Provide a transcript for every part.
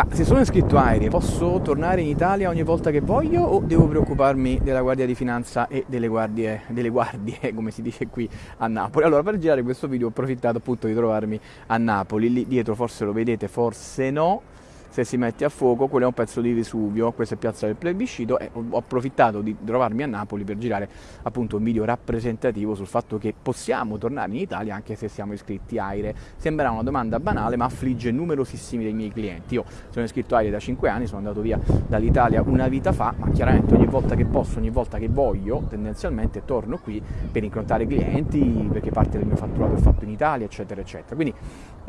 Ma se sono iscritto a Aerei posso tornare in Italia ogni volta che voglio o devo preoccuparmi della Guardia di Finanza e delle guardie, delle guardie come si dice qui a Napoli? Allora per girare questo video ho approfittato appunto di trovarmi a Napoli, lì dietro forse lo vedete, forse no, se si mette a fuoco, quello è un pezzo di Vesuvio, questa è Piazza del Plebiscito e ho approfittato di trovarmi a Napoli per girare appunto un video rappresentativo sul fatto che possiamo tornare in Italia anche se siamo iscritti a AIRE. Sembra una domanda banale ma affligge numerosissimi dei miei clienti. Io sono iscritto a AIRE da 5 anni, sono andato via dall'Italia una vita fa, ma chiaramente ogni volta che posso, ogni volta che voglio, tendenzialmente torno qui per incontrare clienti perché parte del mio fatturato è fatto in Italia, eccetera, eccetera. Quindi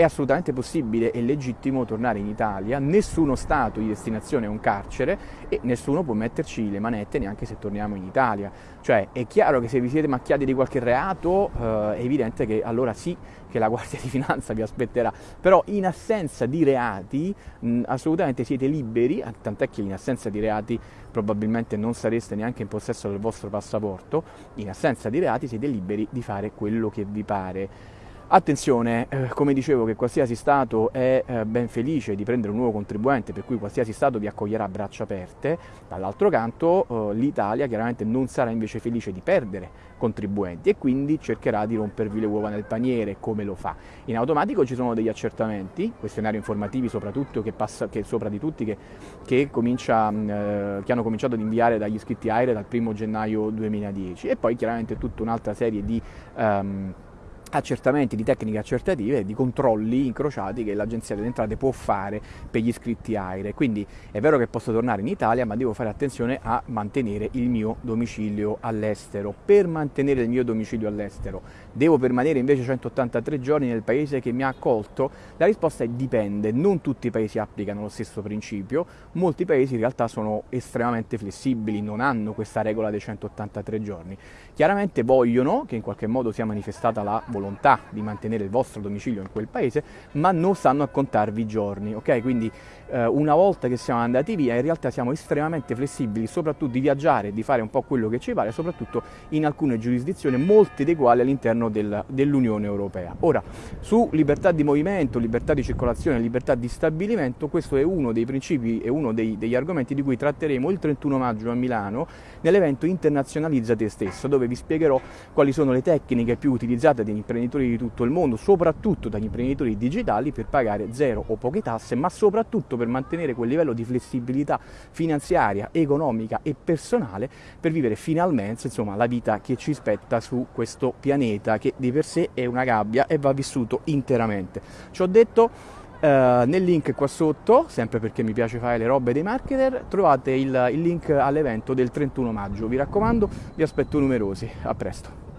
è assolutamente possibile e legittimo tornare in Italia nessuno Stato di destinazione è un carcere e nessuno può metterci le manette neanche se torniamo in Italia. Cioè è chiaro che se vi siete macchiati di qualche reato eh, è evidente che allora sì che la Guardia di Finanza vi aspetterà, però in assenza di reati mh, assolutamente siete liberi, tant'è che in assenza di reati probabilmente non sareste neanche in possesso del vostro passaporto, in assenza di reati siete liberi di fare quello che vi pare. Attenzione, eh, come dicevo che qualsiasi Stato è eh, ben felice di prendere un nuovo contribuente, per cui qualsiasi Stato vi accoglierà a braccia aperte, dall'altro canto eh, l'Italia chiaramente non sarà invece felice di perdere contribuenti e quindi cercherà di rompervi le uova nel paniere come lo fa. In automatico ci sono degli accertamenti, questionari informativi soprattutto che, passa, che sopra di tutti che, che, comincia, eh, che hanno cominciato ad inviare dagli iscritti AIRE dal 1 gennaio 2010 e poi chiaramente tutta un'altra serie di... Um, accertamenti di tecniche accertative e di controlli incrociati che l'Agenzia delle Entrate può fare per gli iscritti AIRE. Quindi è vero che posso tornare in Italia, ma devo fare attenzione a mantenere il mio domicilio all'estero. Per mantenere il mio domicilio all'estero, devo permanere invece 183 giorni nel paese che mi ha accolto? La risposta è dipende, non tutti i paesi applicano lo stesso principio, molti paesi in realtà sono estremamente flessibili, non hanno questa regola dei 183 giorni. Chiaramente vogliono che in qualche modo sia manifestata la volontà volontà di mantenere il vostro domicilio in quel paese, ma non stanno a contarvi i giorni, ok? Quindi eh, una volta che siamo andati via, in realtà siamo estremamente flessibili, soprattutto di viaggiare, di fare un po' quello che ci pare, soprattutto in alcune giurisdizioni, molte dei quali all'interno del, dell'Unione Europea. Ora, su libertà di movimento, libertà di circolazione, libertà di stabilimento, questo è uno dei principi e uno dei, degli argomenti di cui tratteremo il 31 maggio a Milano nell'evento Internazionalizza te stesso, dove vi spiegherò quali sono le tecniche più utilizzate dagli imprenditori di tutto il mondo, soprattutto dagli imprenditori digitali per pagare zero o poche tasse, ma soprattutto per mantenere quel livello di flessibilità finanziaria, economica e personale per vivere finalmente insomma, la vita che ci spetta su questo pianeta che di per sé è una gabbia e va vissuto interamente. Ci ho detto Uh, nel link qua sotto, sempre perché mi piace fare le robe dei marketer, trovate il, il link all'evento del 31 maggio. Vi raccomando, vi aspetto numerosi. A presto.